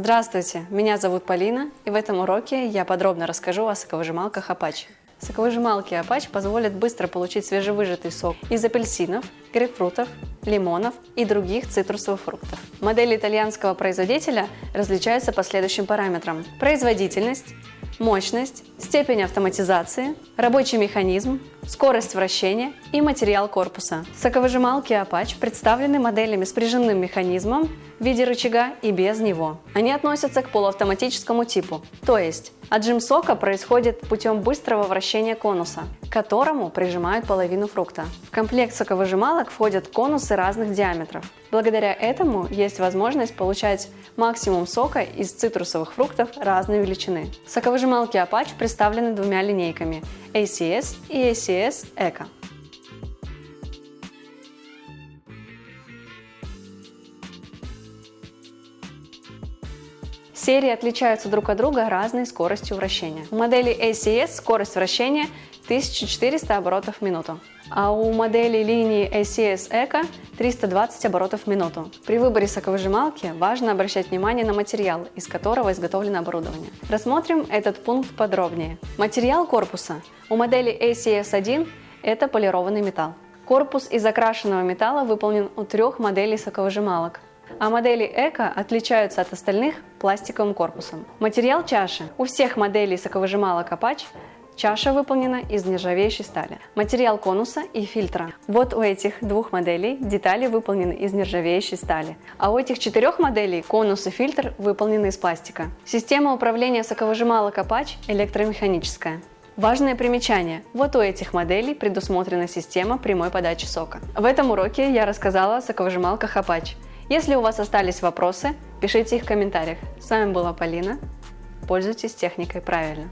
Здравствуйте, меня зовут Полина, и в этом уроке я подробно расскажу о соковыжималках Apache. Соковыжималки Apache позволят быстро получить свежевыжатый сок из апельсинов, грейпфрутов, лимонов и других цитрусовых фруктов. Модели итальянского производителя различаются по следующим параметрам. Производительность, мощность, степень автоматизации, рабочий механизм, скорость вращения и материал корпуса. Соковыжималки Apache представлены моделями с прижимным механизмом в виде рычага и без него. Они относятся к полуавтоматическому типу, то есть отжим сока происходит путем быстрого вращения конуса, к которому прижимают половину фрукта. В комплект соковыжималок входят конусы разных диаметров. Благодаря этому есть возможность получать максимум сока из цитрусовых фруктов разной величины. Соковыжималки Apache представлены двумя линейками ACS и ACS português ECA. Серии отличаются друг от друга разной скоростью вращения. У модели ACS скорость вращения 1400 оборотов в минуту, а у модели линии ACS Eco 320 оборотов в минуту. При выборе соковыжималки важно обращать внимание на материал, из которого изготовлено оборудование. Рассмотрим этот пункт подробнее. Материал корпуса. У модели ACS1 это полированный металл. Корпус из окрашенного металла выполнен у трех моделей соковыжималок а модели Эко отличаются от остальных пластиковым корпусом. Материал чаши. У всех моделей соковыжималок Apache Чаша выполнена из нержавеющей стали. Материал конуса и фильтра. Вот у этих двух моделей детали выполнены из нержавеющей стали. А у этих четырех моделей конус и фильтр выполнены из пластика. Система управления соковыжималок Apache электромеханическая. Важное примечание. Вот у этих моделей предусмотрена система прямой подачи сока. В этом уроке я рассказала о соковыжималках Apache. Если у вас остались вопросы, пишите их в комментариях. С вами была Полина. Пользуйтесь техникой правильно.